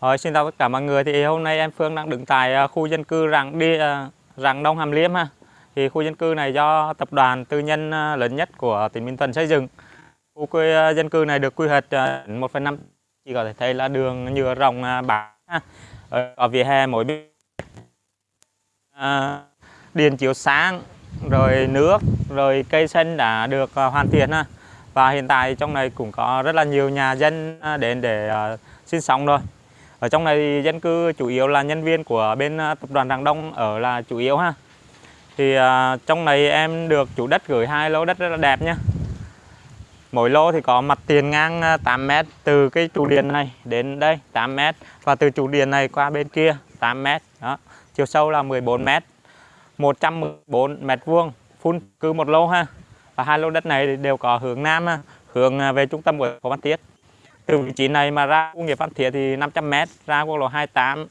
Rồi, xin chào tất cả mọi người thì hôm nay em Phương đang đứng tại à, khu dân cư Rạng đi à, Rạng Đông Hàm Liêm ha. Thì khu dân cư này do tập đoàn tư nhân à, lớn nhất của tỉnh Bình Thuận xây dựng. Khu quê à, dân cư này được quy hoạch 1,5 chỉ có thể thấy là đường nhựa rộng bạc ha. Ở vỉa hè mỗi bên à, điện chiếu sáng rồi nước rồi cây xanh đã được hoàn thiện ha. Và hiện tại trong này cũng có rất là nhiều nhà dân đến để sinh sống rồi. Ở trong này dân cư chủ yếu là nhân viên của bên à, tập đoàn Rạng Đông ở là chủ yếu ha. Thì à, trong này em được chủ đất gửi hai lô đất rất là đẹp nhá. Mỗi lô thì có mặt tiền ngang à, 8m từ cái trụ điện này đến đây 8 m và từ trụ điện này qua bên kia 8 m. Đó. Chiều sâu là 14 m. 114 m vuông phun cư một lô ha. Và hai lô đất này đều có hướng nam hướng à, về trung tâm của Phan Thiết từ vị trí này mà ra khu nghiệp Phan Thiết thì 500m ra quốc lộ 28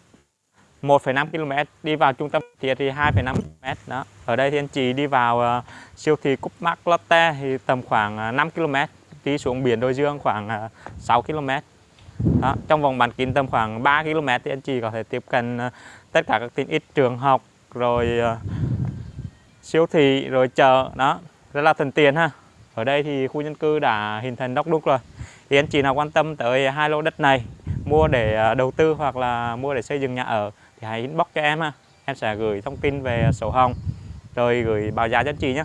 1,5 km đi vào trung tâm Thiết thì 2,5 km đó. Ở đây thì anh chị đi vào uh, siêu thị Cúp Mắc Lotte thì tầm khoảng uh, 5 km đi xuống biển Đôi Dương khoảng uh, 6 km đó. trong vòng bán kính tầm khoảng 3 km thì anh chị có thể tiếp cận uh, tất cả các tiện ích trường học rồi uh, siêu thị rồi chợ đó. Rất là thuận tiện ha. Ở đây thì khu dân cư đã hình thành đốc đúc rồi thì anh chị nào quan tâm tới hai lô đất này, mua để à, đầu tư hoặc là mua để xây dựng nhà ở thì hãy inbox cho em ha. Em sẽ gửi thông tin về sổ hồng, rồi gửi báo giá cho anh chị nhé